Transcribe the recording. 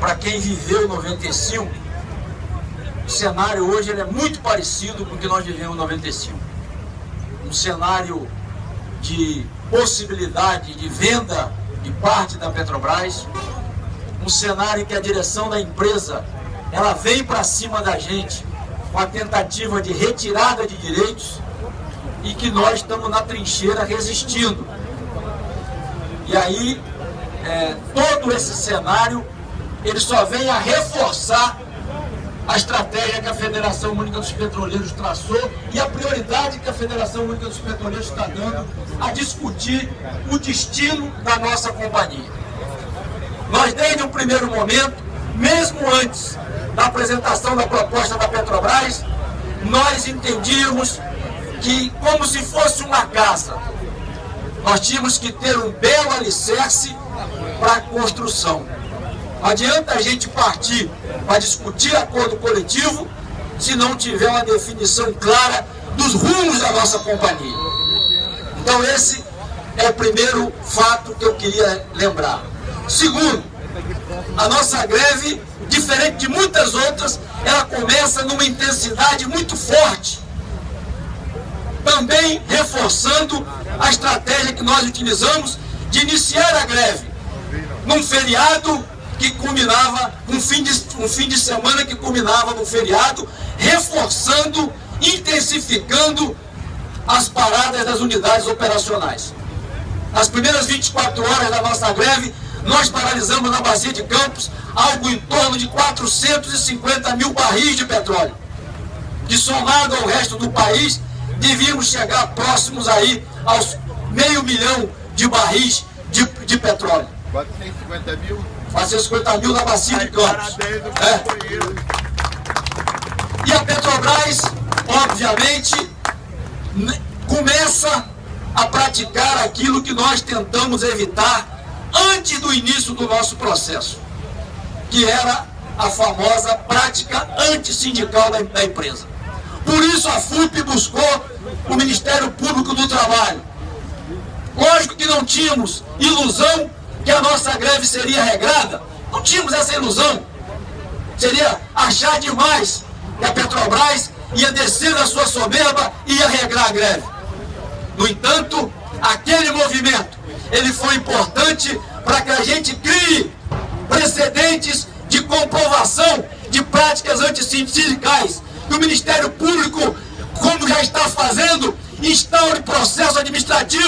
para quem viveu 95, o cenário hoje ele é muito parecido com o que nós vivemos em 95. Um cenário de possibilidade de venda de parte da Petrobras, um cenário que a direção da empresa ela vem para cima da gente com a tentativa de retirada de direitos e que nós estamos na trincheira resistindo. E aí, é, todo esse cenário, ele só vem a reforçar a estratégia que a Federação Única dos Petroleiros traçou e a prioridade que a Federação Única dos Petroleiros está dando a discutir o destino da nossa companhia. Nós, desde o primeiro momento, mesmo antes da apresentação da proposta da Petrobras, nós entendíamos que, como se fosse uma casa, nós tínhamos que ter um belo alicerce para a construção. Adianta a gente partir para discutir acordo coletivo se não tiver uma definição clara dos rumos da nossa companhia. Então esse é o primeiro fato que eu queria lembrar. Segundo, a nossa greve, diferente de muitas outras, ela começa numa intensidade muito forte. Também reforçando a estratégia que nós utilizamos de iniciar a greve num feriado culminava, um fim, de, um fim de semana que culminava no feriado, reforçando, intensificando as paradas das unidades operacionais. Nas primeiras 24 horas da nossa greve, nós paralisamos na Bacia de Campos algo em torno de 450 mil barris de petróleo. Que somado ao resto do país, devíamos chegar próximos aí aos meio milhão de barris de, de petróleo. 450 mil? 450 mil na bacia de Campos. É. E a Petrobras, obviamente, começa a praticar aquilo que nós tentamos evitar antes do início do nosso processo, que era a famosa prática antissindical da, da empresa. Por isso a FUP buscou o Ministério Público do Trabalho. Lógico que não tínhamos ilusão que a nossa greve seria regrada. Não tínhamos essa ilusão. Seria achar demais que a Petrobras ia descer da sua soberba e ia regrar a greve. No entanto, aquele movimento, ele foi importante para que a gente crie precedentes de comprovação de práticas antissindicais. Que o Ministério Público, como já está fazendo, instaure processo administrativo